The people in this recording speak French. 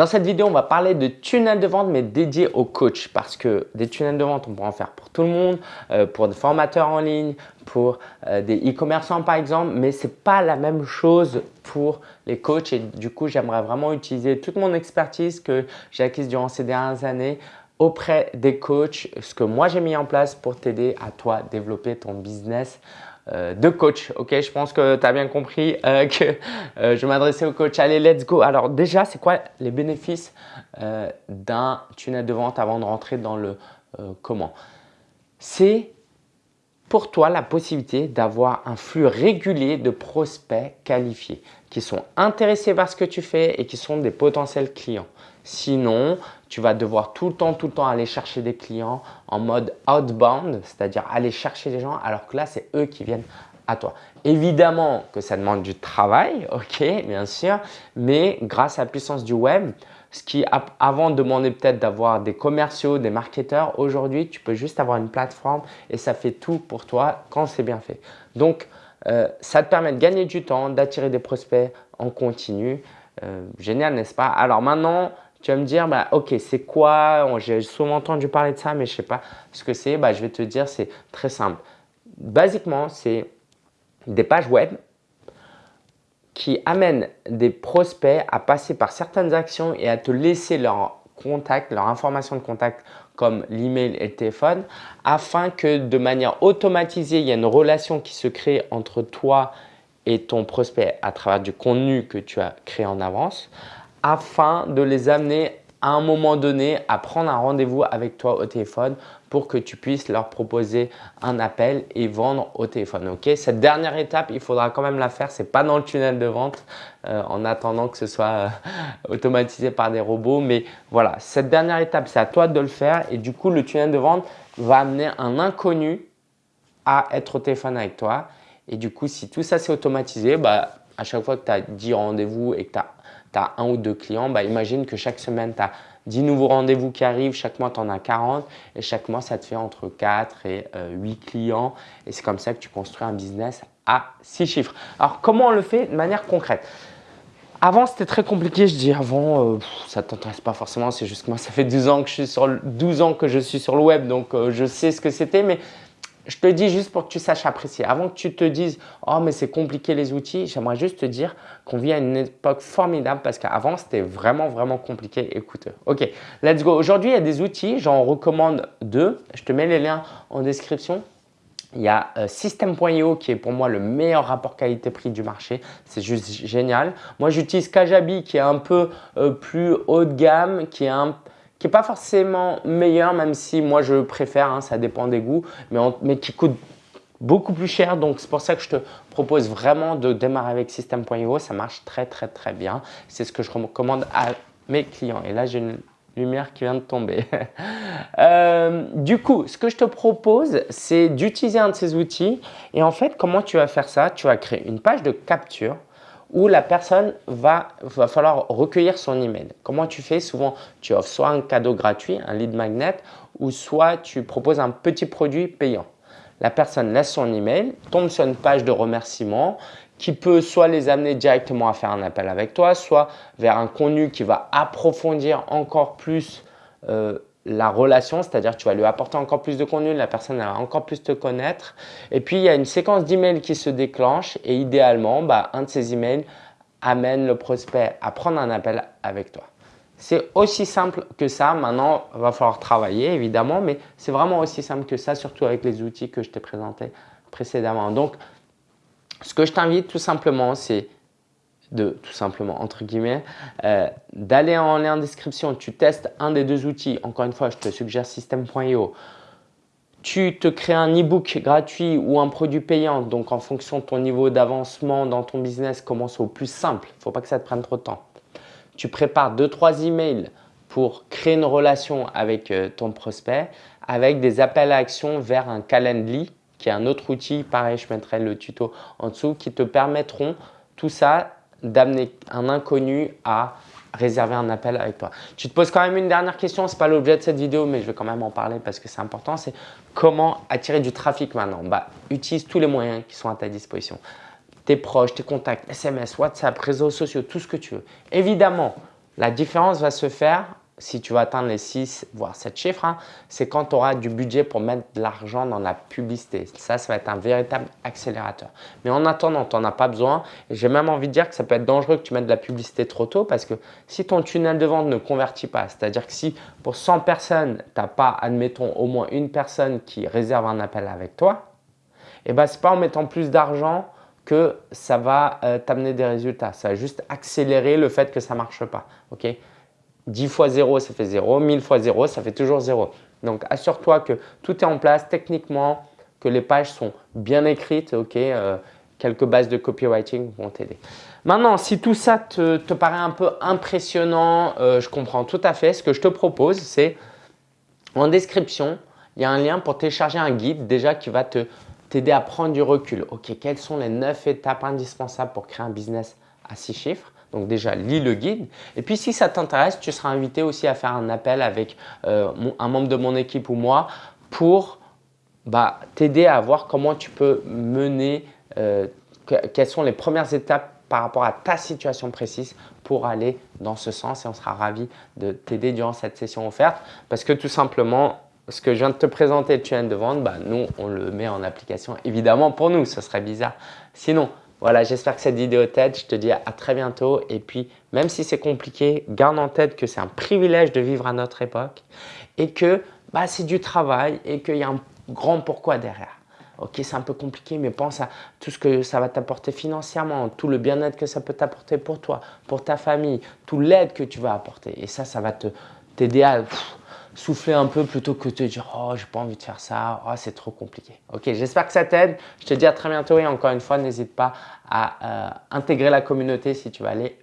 Dans cette vidéo, on va parler de tunnels de vente mais dédiés aux coachs parce que des tunnels de vente, on pourra en faire pour tout le monde, euh, pour des formateurs en ligne, pour euh, des e-commerçants par exemple, mais ce n'est pas la même chose pour les coachs. Et du coup, j'aimerais vraiment utiliser toute mon expertise que j'ai acquise durant ces dernières années auprès des coachs, ce que moi j'ai mis en place pour t'aider à toi développer ton business de coach. Ok, je pense que tu as bien compris euh, que euh, je m'adressais au coach. Allez, let's go. Alors déjà, c'est quoi les bénéfices d'un tunnel de vente avant de rentrer dans le comment? C'est pour toi la possibilité d'avoir un flux régulier de prospects qualifiés qui sont intéressés par ce que tu fais et qui sont des potentiels clients. Sinon, tu vas devoir tout le temps, tout le temps aller chercher des clients en mode outbound, c'est-à-dire aller chercher des gens alors que là, c'est eux qui viennent à toi. Évidemment que ça demande du travail, ok, bien sûr, mais grâce à la puissance du web, ce qui avant demandait peut-être d'avoir des commerciaux, des marketeurs, aujourd'hui, tu peux juste avoir une plateforme et ça fait tout pour toi quand c'est bien fait. Donc, euh, ça te permet de gagner du temps, d'attirer des prospects en continu. Euh, génial, n'est-ce pas? Alors maintenant, tu vas me dire, bah, ok, c'est quoi? J'ai souvent entendu parler de ça, mais je ne sais pas ce que c'est. Bah, je vais te dire, c'est très simple. Basiquement, c'est des pages web qui amènent des prospects à passer par certaines actions et à te laisser leur contact, leur information de contact comme l'email et le téléphone afin que de manière automatisée, il y ait une relation qui se crée entre toi et ton prospect à travers du contenu que tu as créé en avance afin de les amener à un moment donné à prendre un rendez-vous avec toi au téléphone pour que tu puisses leur proposer un appel et vendre au téléphone. Ok? Cette dernière étape, il faudra quand même la faire. Ce n'est pas dans le tunnel de vente euh, en attendant que ce soit euh, automatisé par des robots. Mais voilà, cette dernière étape, c'est à toi de le faire. Et du coup, le tunnel de vente va amener un inconnu à être au téléphone avec toi. Et du coup, si tout ça c'est automatisé, bah, à chaque fois que tu as 10 rendez-vous et que tu as un ou deux clients, bah, imagine que chaque semaine, tu as 10 nouveaux rendez-vous qui arrivent, chaque mois, tu en as 40 et chaque mois, ça te fait entre 4 et 8 euh, clients et c'est comme ça que tu construis un business à 6 chiffres. Alors, comment on le fait de manière concrète? Avant, c'était très compliqué. Je dis avant, euh, ça ne t'intéresse pas forcément. C'est juste que moi, ça fait 12 ans que je suis sur le, 12 ans que je suis sur le web, donc euh, je sais ce que c'était. Mais je te dis juste pour que tu saches apprécier. Avant que tu te dises « Oh, mais c'est compliqué les outils », j'aimerais juste te dire qu'on vit à une époque formidable parce qu'avant, c'était vraiment, vraiment compliqué et coûteux. Ok, let's go. Aujourd'hui, il y a des outils, j'en recommande deux. Je te mets les liens en description. Il y a euh, System.io qui est pour moi le meilleur rapport qualité-prix du marché. C'est juste génial. Moi, j'utilise Kajabi qui est un peu euh, plus haut de gamme, qui est un qui n'est pas forcément meilleur, même si moi je préfère, hein, ça dépend des goûts, mais, mais qui coûte beaucoup plus cher. Donc, c'est pour ça que je te propose vraiment de démarrer avec System.io. Ça marche très, très, très bien. C'est ce que je recommande à mes clients. Et là, j'ai une lumière qui vient de tomber. Euh, du coup, ce que je te propose, c'est d'utiliser un de ces outils. Et en fait, comment tu vas faire ça? Tu vas créer une page de capture où la personne va, va falloir recueillir son email. Comment tu fais? Souvent, tu offres soit un cadeau gratuit, un lead magnet, ou soit tu proposes un petit produit payant. La personne laisse son email, tombe sur une page de remerciement qui peut soit les amener directement à faire un appel avec toi, soit vers un contenu qui va approfondir encore plus euh, la relation, c'est-à-dire tu vas lui apporter encore plus de contenu, la personne va encore plus te connaître. Et puis, il y a une séquence d'emails qui se déclenche et idéalement, bah, un de ces emails amène le prospect à prendre un appel avec toi. C'est aussi simple que ça. Maintenant, il va falloir travailler évidemment, mais c'est vraiment aussi simple que ça, surtout avec les outils que je t'ai présentés précédemment. Donc, ce que je t'invite tout simplement, c'est de tout simplement, entre guillemets, euh, d'aller en lien en description. Tu testes un des deux outils. Encore une fois, je te suggère System.io. Tu te crées un e-book gratuit ou un produit payant. Donc, en fonction de ton niveau d'avancement dans ton business, commence au plus simple. Il ne faut pas que ça te prenne trop de temps. Tu prépares deux, trois emails pour créer une relation avec euh, ton prospect avec des appels à action vers un Calendly qui est un autre outil. Pareil, je mettrai le tuto en dessous qui te permettront tout ça d'amener un inconnu à réserver un appel avec toi. Tu te poses quand même une dernière question, ce n'est pas l'objet de cette vidéo, mais je vais quand même en parler parce que c'est important, c'est comment attirer du trafic maintenant? Bah, Utilise tous les moyens qui sont à ta disposition. Tes proches, tes contacts, SMS, WhatsApp, réseaux sociaux, tout ce que tu veux. Évidemment, La différence va se faire si tu vas atteindre les 6 voire 7 chiffres, hein, c'est quand tu auras du budget pour mettre de l'argent dans la publicité. Ça, ça va être un véritable accélérateur. Mais en attendant, tu n'en as pas besoin. J'ai même envie de dire que ça peut être dangereux que tu mettes de la publicité trop tôt parce que si ton tunnel de vente ne convertit pas, c'est-à-dire que si pour 100 personnes, tu n'as pas, admettons, au moins une personne qui réserve un appel avec toi, eh ben, ce n'est pas en mettant plus d'argent que ça va euh, t'amener des résultats. Ça va juste accélérer le fait que ça ne marche pas. ok? 10 fois 0, ça fait 0. 1000 fois 0, ça fait toujours 0. Donc, assure-toi que tout est en place techniquement, que les pages sont bien écrites. ok euh, quelques bases de copywriting vont t'aider. Maintenant, si tout ça te, paraît un peu impressionnant, euh, je comprends tout à fait. Ce que je te propose, c'est en description, il y a un lien pour télécharger un guide déjà qui va te t'aider à prendre du recul. Ok, quelles sont les 9 étapes indispensables pour créer un business à 6 chiffres? Donc déjà, lis le guide. Et puis si ça t'intéresse, tu seras invité aussi à faire un appel avec euh, un membre de mon équipe ou moi pour bah, t'aider à voir comment tu peux mener, euh, quelles sont les premières étapes par rapport à ta situation précise pour aller dans ce sens et on sera ravi de t'aider durant cette session offerte parce que tout simplement, ce que je viens de te présenter, le tunnel de vente, bah, nous, on le met en application évidemment pour nous, ce serait bizarre. Sinon, voilà, j'espère que cette vidéo t'aide. Je te dis à très bientôt. Et puis, même si c'est compliqué, garde en tête que c'est un privilège de vivre à notre époque et que bah, c'est du travail et qu'il y a un grand pourquoi derrière. Ok, c'est un peu compliqué, mais pense à tout ce que ça va t'apporter financièrement, tout le bien-être que ça peut t'apporter pour toi, pour ta famille, tout l'aide que tu vas apporter. Et ça, ça va t'aider à souffler un peu plutôt que de te dire « Oh, j'ai pas envie de faire ça, oh, c'est trop compliqué ». Ok, j'espère que ça t'aide. Je te dis à très bientôt et encore une fois, n'hésite pas à euh, intégrer la communauté si tu vas aller